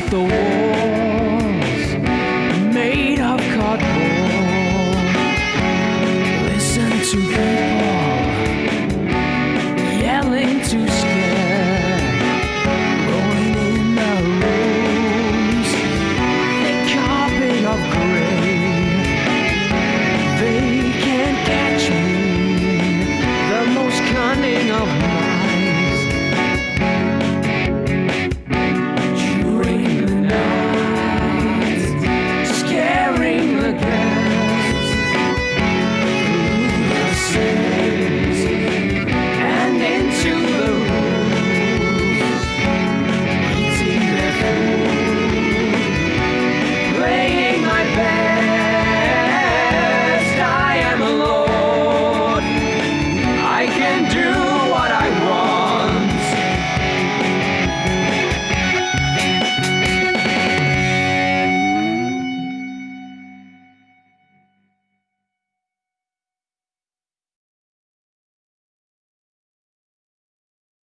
fight the walls made of cardboard. Listen to